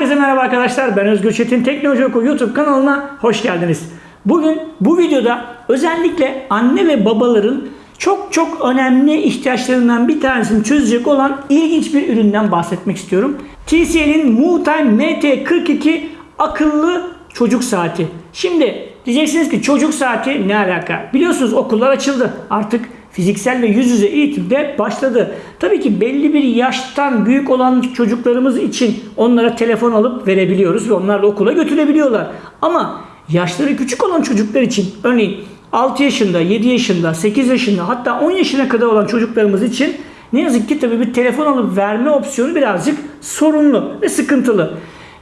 merhaba arkadaşlar. Ben Özgür Çetin Teknoloji Oku YouTube kanalına hoş geldiniz. Bugün bu videoda özellikle anne ve babaların çok çok önemli ihtiyaçlarından bir tanesini çözecek olan ilginç bir üründen bahsetmek istiyorum. TCL'in MooTime MT42 akıllı çocuk saati. Şimdi diyeceksiniz ki çocuk saati ne alaka? Biliyorsunuz okullar açıldı. Artık fiziksel ve yüz yüze eğitimde başladı. Tabii ki belli bir yaştan büyük olan çocuklarımız için onlara telefon alıp verebiliyoruz ve onlar da okula götürebiliyorlar. Ama yaşları küçük olan çocuklar için örneğin 6 yaşında, 7 yaşında, 8 yaşında hatta 10 yaşına kadar olan çocuklarımız için ne yazık ki tabii bir telefon alıp verme opsiyonu birazcık sorunlu ve sıkıntılı.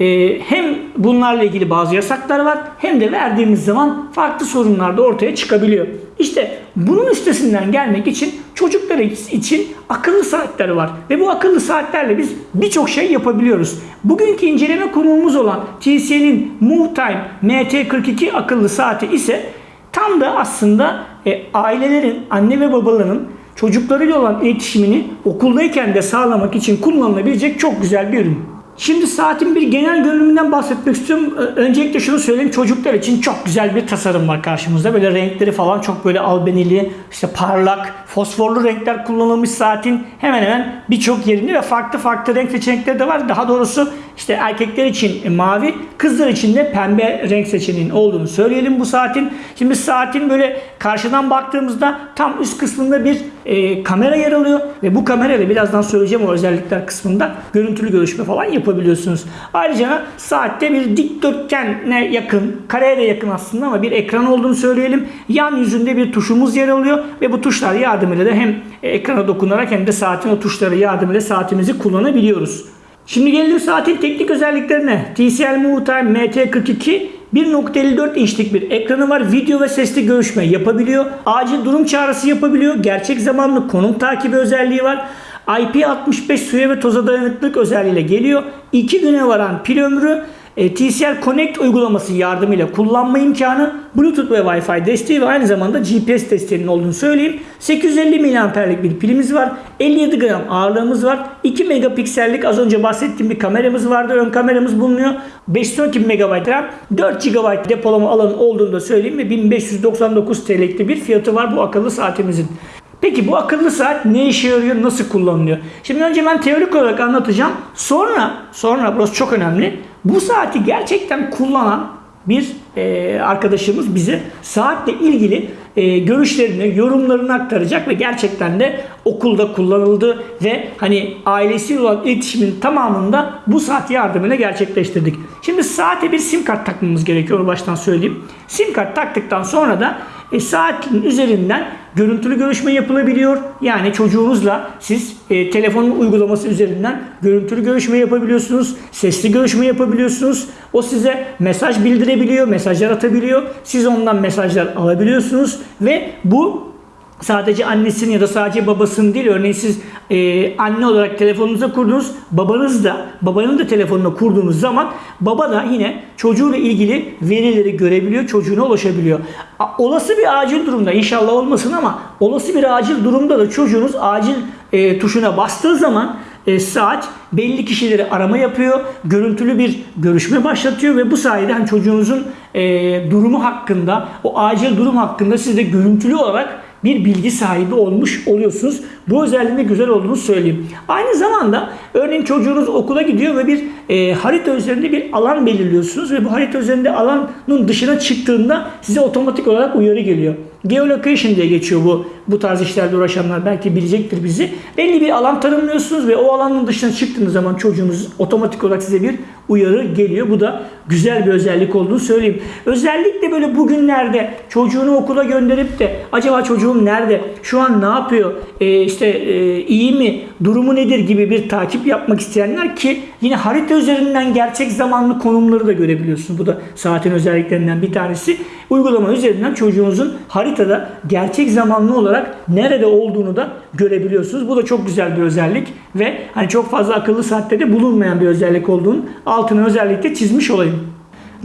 Ee, hem bunlarla ilgili bazı yasaklar var hem de verdiğimiz zaman farklı sorunlar da ortaya çıkabiliyor. İşte bunun üstesinden gelmek için çocuklar için akıllı saatler var. Ve bu akıllı saatlerle biz birçok şey yapabiliyoruz. Bugünkü inceleme konuğumuz olan TCL'in MoveTime MT42 akıllı saati ise tam da aslında e, ailelerin, anne ve babaların çocuklarıyla olan iletişimini okuldayken de sağlamak için kullanılabilecek çok güzel bir ürün. Şimdi saatin bir genel görünümünden bahsetmek istiyorum. Öncelikle şunu söyleyeyim. Çocuklar için çok güzel bir tasarım var karşımızda. Böyle renkleri falan çok böyle albenili, işte parlak, fosforlu renkler kullanılmış saatin hemen hemen birçok yerini ve farklı farklı renk seçenekleri de var. Daha doğrusu işte erkekler için mavi, kızlar için de pembe renk seçeneğinin olduğunu söyleyelim bu saatin. Şimdi saatin böyle karşıdan baktığımızda tam üst kısmında bir e, kamera yer alıyor ve bu kamerayla birazdan söyleyeceğim o özellikler kısmında görüntülü görüşme falan yapabiliyorsunuz. Ayrıca saatte bir dikdörtgene yakın, kareye de yakın aslında ama bir ekran olduğunu söyleyelim. Yan yüzünde bir tuşumuz yer alıyor ve bu tuşlar yardımıyla da hem ekrana dokunarak hem de saatin o tuşları yardımıyla saatimizi kullanabiliyoruz. Şimdi gelelim saatin teknik özelliklerine. TCL MoveTime MT42 1.54 inçlik bir ekranı var. Video ve sesli görüşme yapabiliyor. Acil durum çağrısı yapabiliyor. Gerçek zamanlı konum takibi özelliği var. IP65 suya ve toza dayanıklılık özelliğiyle geliyor. 2 güne varan pil ömrü e, TCL Connect uygulaması yardımıyla kullanma imkanı, Bluetooth ve Wi-Fi desteği ve aynı zamanda GPS desteğinin olduğunu söyleyeyim. 850 mAh'lik bir pilimiz var. 57 gram ağırlığımız var. 2 megapiksellik az önce bahsettiğim bir kameramız vardı. Ön kameramız bulunuyor. 512 MB RAM, 4 GB depolama alanı olduğunu da söyleyeyim ve 1599 TL'lik bir fiyatı var bu akıllı saatimizin. Peki bu akıllı saat ne işe yarıyor, nasıl kullanılıyor? Şimdi önce ben teorik olarak anlatacağım. Sonra, sonra burası çok önemli. Bu saati gerçekten kullanan bir e, arkadaşımız bize saatle ilgili e, görüşlerini, yorumlarını aktaracak ve gerçekten de okulda kullanıldı ve hani ailesiyle olan iletişimin tamamında bu saat yardımıyla gerçekleştirdik. Şimdi saate bir sim kart takmamız gerekiyor onu baştan söyleyeyim. Sim kart taktıktan sonra da e, saatin üzerinden görüntülü görüşme yapılabiliyor. Yani çocuğunuzla siz e, telefonun uygulaması üzerinden görüntülü görüşme yapabiliyorsunuz. Sesli görüşme yapabiliyorsunuz. O size mesaj bildirebiliyor, mesajlar atabiliyor. Siz ondan mesajlar alabiliyorsunuz ve bu sadece annesinin ya da sadece babasının değil örneğin siz e, anne olarak telefonunuza kurdunuz babanız da babanın da telefonuna kurduğunuz zaman baba da yine çocuğuyla ilgili verileri görebiliyor çocuğuna ulaşabiliyor. Olası bir acil durumda inşallah olmasın ama olası bir acil durumda da çocuğunuz acil e, tuşuna bastığı zaman e, saat belli kişileri arama yapıyor. Görüntülü bir görüşme başlatıyor ve bu sayede hani çocuğunuzun e, durumu hakkında, o acil durum hakkında siz de görüntülü olarak bir bilgi sahibi olmuş oluyorsunuz. Bu özelliğinde güzel olduğunu söyleyeyim. Aynı zamanda örneğin çocuğunuz okula gidiyor ve bir e, harita üzerinde bir alan belirliyorsunuz ve bu harita üzerinde alanın dışına çıktığında size otomatik olarak uyarı geliyor. Geolocation diye geçiyor bu bu tarz işlerle uğraşanlar belki bilecektir bizi. Belli bir alan tanımlıyorsunuz ve o alanın dışına çıktığınız zaman çocuğunuz otomatik olarak size bir uyarı geliyor. Bu da güzel bir özellik olduğunu söyleyeyim. Özellikle böyle bugünlerde çocuğunu okula gönderip de acaba çocuğum nerede? Şu an ne yapıyor? Ee, işte e, iyi mi? Durumu nedir gibi bir takip yapmak isteyenler ki yine harita üzerinden gerçek zamanlı konumları da görebiliyorsunuz. Bu da saatin özelliklerinden bir tanesi. Uygulama üzerinden çocuğunuzun haritada gerçek zamanlı olarak nerede olduğunu da görebiliyorsunuz. Bu da çok güzel bir özellik ve hani çok fazla akıllı saatte de bulunmayan bir özellik olduğunu altını özellikle çizmiş olayım.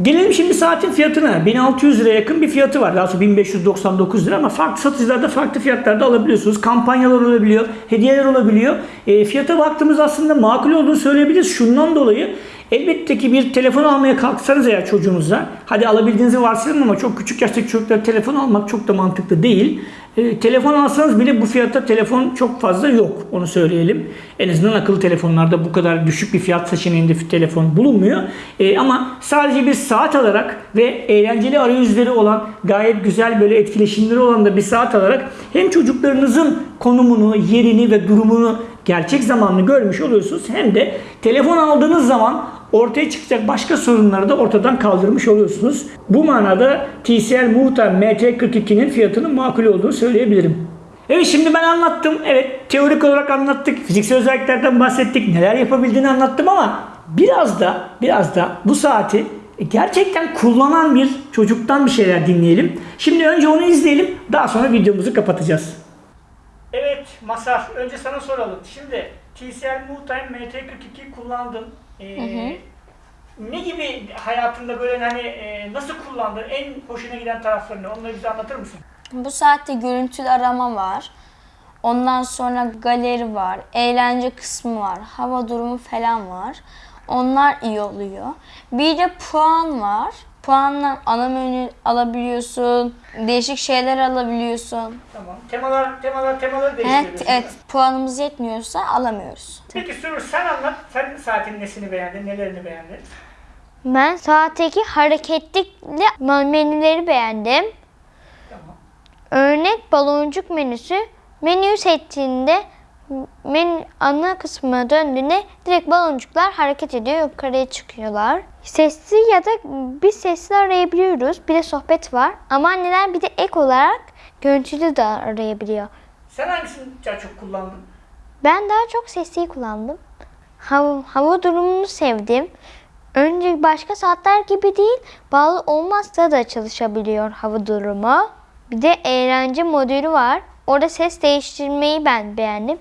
Gelelim şimdi saatin fiyatına. 1600 liraya yakın bir fiyatı var. Daha sonra 1599 lira ama farklı satıcılarda farklı fiyatlarda alabiliyorsunuz. Kampanyalar olabiliyor, hediyeler olabiliyor. E, fiyata baktığımız aslında makul olduğunu söyleyebiliriz. Şundan dolayı Elbette ki bir telefon almaya kalksanız eğer çocuğunuza, hadi alabildiğinizi varsayalım ama çok küçük yaştaki çocuklara telefon almak çok da mantıklı değil. E, telefon alsanız bile bu fiyatta telefon çok fazla yok. Onu söyleyelim. En azından akıllı telefonlarda bu kadar düşük bir fiyat seçeneğinde telefon bulunmuyor. E, ama sadece bir saat alarak ve eğlenceli arayüzleri olan gayet güzel böyle etkileşimleri olan da bir saat alarak hem çocuklarınızın konumunu, yerini ve durumunu gerçek zamanlı görmüş oluyorsunuz. Hem de telefon aldığınız zaman ortaya çıkacak başka sorunları da ortadan kaldırmış oluyorsunuz. Bu manada TCL Muhtar MT42'nin fiyatının makul olduğunu söyleyebilirim. Evet şimdi ben anlattım. Evet teorik olarak anlattık. Fiziksel özelliklerden bahsettik. Neler yapabildiğini anlattım ama biraz da biraz da bu saati gerçekten kullanan bir çocuktan bir şeyler dinleyelim. Şimdi önce onu izleyelim. Daha sonra videomuzu kapatacağız. Evet Masar, önce sana soralım. Şimdi TCL Multime MT42 kullandın. Ee, Ne gibi hayatında böyle hani e, nasıl kullandın? En hoşuna giden taraflarını onları bize anlatır mısın? Bu saatte görüntülü arama var. Ondan sonra galeri var. Eğlence kısmı var. Hava durumu falan var. Onlar iyi oluyor. Bir de puan var. Puanla ana menü alabiliyorsun. Değişik şeyler alabiliyorsun. Tamam. Temalar, temalar, temaları Evet, değiştiriyorsun. evet. Puanımız yetmiyorsa alamıyoruz. Peki Sürür sen anlat. Sen saatin nesini beğendin, nelerini beğendin? Ben saatteki hareketlikli menüleri beğendim. Tamam. Örnek baloncuk menüsü. Menüyü seçtiğinde menü ana kısmına döndüğünde direkt baloncuklar hareket ediyor, yukarıya çıkıyorlar. Sesli ya da bir sesli arayabiliyoruz. Bir de sohbet var. Ama anneler bir de ek olarak görüntülü de arayabiliyor. Sen hangisini daha çok kullandın? Ben daha çok sesliyi kullandım. Hava, hava durumunu sevdim. Önce başka saatler gibi değil, bağlı olmazsa da çalışabiliyor hava durumu. Bir de eğlence modülü var. Orada ses değiştirmeyi ben beğendim.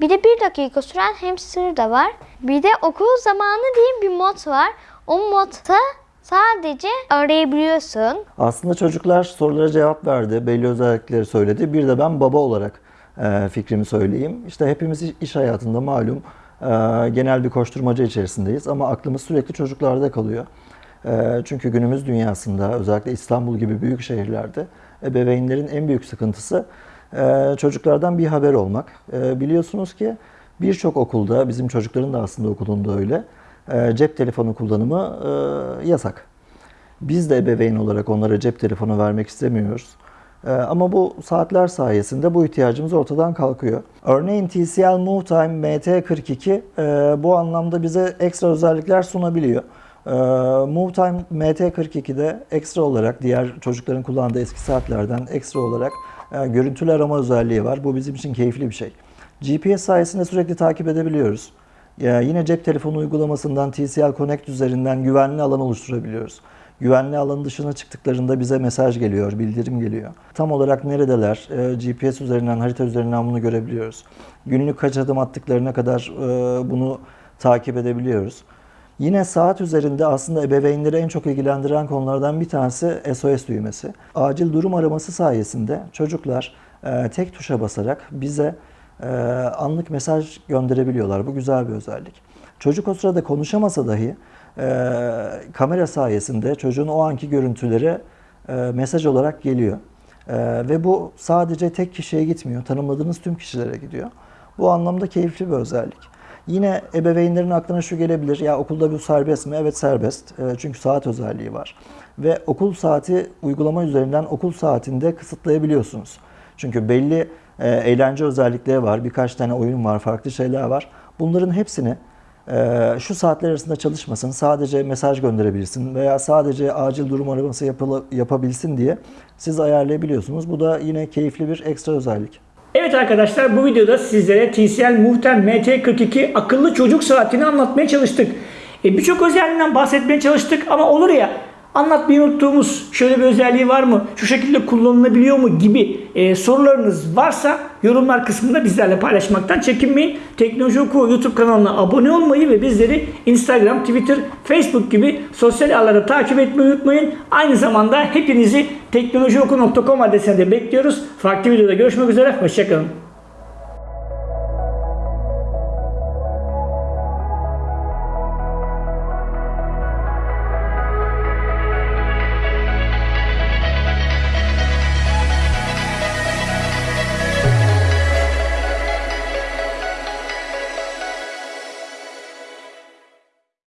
Bir de bir dakika süren hamster da var. Bir de okul zamanı diye bir mod var. O modda sadece arayabiliyorsun. Aslında çocuklar sorulara cevap verdi, belli özellikleri söyledi. Bir de ben baba olarak e, fikrimi söyleyeyim. İşte hepimiz iş hayatında malum e, genel bir koşturmaca içerisindeyiz ama aklımız sürekli çocuklarda kalıyor. E, çünkü günümüz dünyasında özellikle İstanbul gibi büyük şehirlerde ebeveynlerin en büyük sıkıntısı e, çocuklardan bir haber olmak. E, biliyorsunuz ki birçok okulda, bizim çocukların da aslında okulunda öyle, e, cep telefonu kullanımı e, yasak. Biz de ebeveyn olarak onlara cep telefonu vermek istemiyoruz. Ee, ama bu saatler sayesinde bu ihtiyacımız ortadan kalkıyor. Örneğin TCL MoveTime MT42 e, bu anlamda bize ekstra özellikler sunabiliyor. Ee, MoveTime MT42'de ekstra olarak diğer çocukların kullandığı eski saatlerden ekstra olarak e, görüntülü arama özelliği var. Bu bizim için keyifli bir şey. GPS sayesinde sürekli takip edebiliyoruz. Ya yine cep telefonu uygulamasından TCL Connect üzerinden güvenli alan oluşturabiliyoruz. Güvenli alanın dışına çıktıklarında bize mesaj geliyor, bildirim geliyor. Tam olarak neredeler? E, GPS üzerinden, harita üzerinden bunu görebiliyoruz. Günlük kaç adım attıklarına kadar e, bunu takip edebiliyoruz. Yine saat üzerinde aslında ebeveynleri en çok ilgilendiren konulardan bir tanesi SOS düğmesi. Acil durum araması sayesinde çocuklar e, tek tuşa basarak bize e, anlık mesaj gönderebiliyorlar. Bu güzel bir özellik. Çocuk o sırada konuşamasa dahi e, kamera sayesinde çocuğun o anki görüntüleri e, mesaj olarak geliyor. E, ve bu sadece tek kişiye gitmiyor. Tanımladığınız tüm kişilere gidiyor. Bu anlamda keyifli bir özellik. Yine ebeveynlerin aklına şu gelebilir. Ya okulda bu serbest mi? Evet serbest. E, çünkü saat özelliği var. Ve okul saati uygulama üzerinden okul saatinde kısıtlayabiliyorsunuz. Çünkü belli e, eğlence özellikleri var. Birkaç tane oyun var, farklı şeyler var. Bunların hepsini e, şu saatler arasında çalışmasın, sadece mesaj gönderebilsin veya sadece acil durum araması yapabilsin diye siz ayarlayabiliyorsunuz. Bu da yine keyifli bir ekstra özellik. Evet arkadaşlar bu videoda sizlere TCL Muhtem MT42 akıllı çocuk saatini anlatmaya çalıştık. E, Birçok özelliğinden bahsetmeye çalıştık ama olur ya anlatmayı unuttuğumuz şöyle bir özelliği var mı? Şu şekilde kullanılabiliyor mu gibi e, sorularınız varsa yorumlar kısmında bizlerle paylaşmaktan çekinmeyin. Teknoloji Oku YouTube kanalına abone olmayı ve bizleri Instagram, Twitter, Facebook gibi sosyal ağlarda takip etmeyi unutmayın. Aynı zamanda hepinizi teknolojioku.com adresine de bekliyoruz. Farklı videoda görüşmek üzere. Hoşçakalın.